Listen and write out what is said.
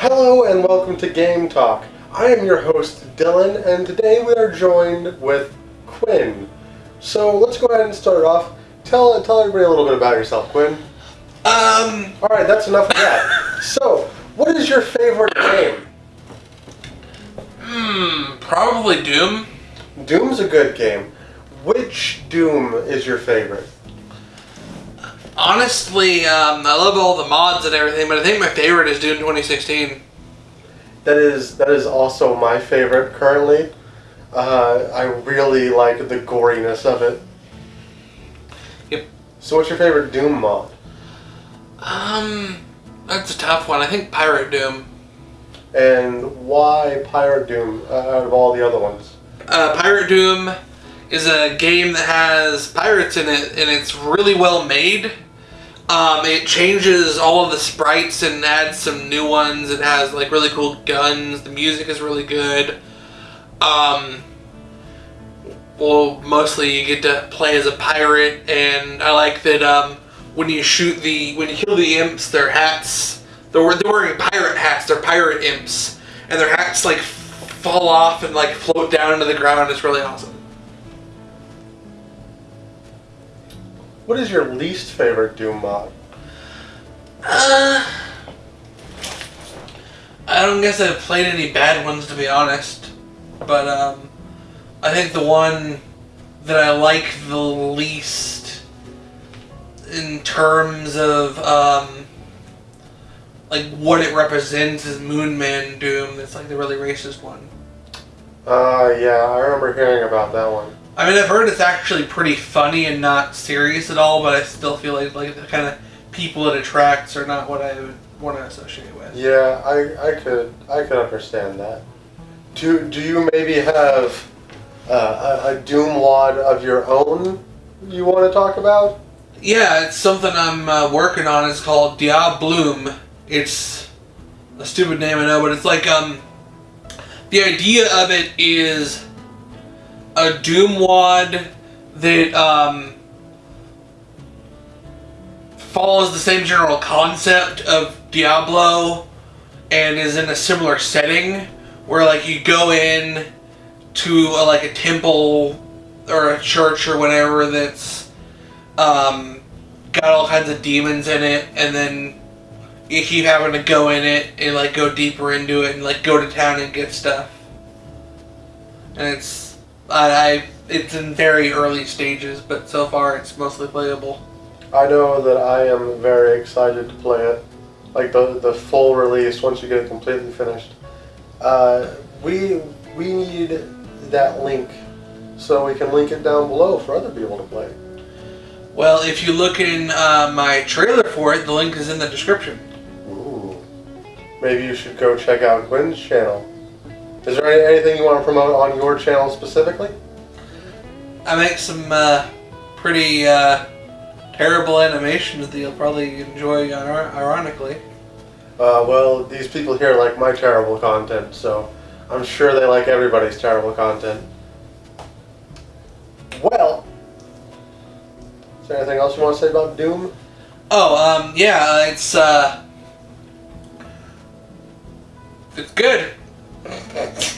Hello and welcome to Game Talk. I am your host Dylan, and today we are joined with Quinn. So let's go ahead and start off. Tell tell everybody a little bit about yourself, Quinn. Um, All right, that's enough of that. so, what is your favorite game? hmm, probably Doom. Doom's a good game. Which Doom is your favorite? Honestly, um, I love all the mods and everything, but I think my favorite is Doom 2016. That is that is also my favorite currently. Uh, I really like the goriness of it. Yep. So, what's your favorite Doom mod? Um, that's a tough one. I think Pirate Doom. And why Pirate Doom uh, out of all the other ones? Uh, Pirate Doom is a game that has pirates in it, and it's really well made. Um, it changes all of the sprites and adds some new ones. It has like really cool guns. The music is really good. Um, well, mostly you get to play as a pirate, and I like that um, when you shoot the when you kill the imps, their hats they're, they're wearing pirate hats. They're pirate imps, and their hats like fall off and like float down into the ground. It's really awesome. What is your least favorite Doom mod? Uh, I don't guess I've played any bad ones to be honest, but um, I think the one that I like the least in terms of um, like what it represents is Moonman Doom. That's like the really racist one. Uh, yeah, I remember hearing about that one. I mean, I've heard it's actually pretty funny and not serious at all, but I still feel like like the kind of people it attracts are not what I would want to associate with. Yeah, I, I could I could understand that. Do do you maybe have uh, a, a Doom wad of your own you want to talk about? Yeah, it's something I'm uh, working on. It's called Diabloom. It's a stupid name, I know, but it's like um, the idea of it is a Doom wad that um follows the same general concept of Diablo and is in a similar setting where like you go in to a, like a temple or a church or whatever that's um, got all kinds of demons in it, and then you keep having to go in it and like go deeper into it and like go to town and get stuff. And it's I, I it's in very early stages, but so far it's mostly playable. I know that I am very excited to play it, like the the full release once you get it completely finished. Uh, we we need that link so we can link it down below for other people to play. Well, if you look in uh, my trailer for it, the link is in the description. Ooh. Maybe you should go check out Gwen's channel. Is there any, anything you want to promote on your channel specifically? I make some uh, pretty uh, terrible animations that you'll probably enjoy, ironically. Uh, well, these people here like my terrible content, so I'm sure they like everybody's terrible content. Well, is there anything else you want to say about Doom? Oh, um, yeah, it's, uh, it's good. Thank you.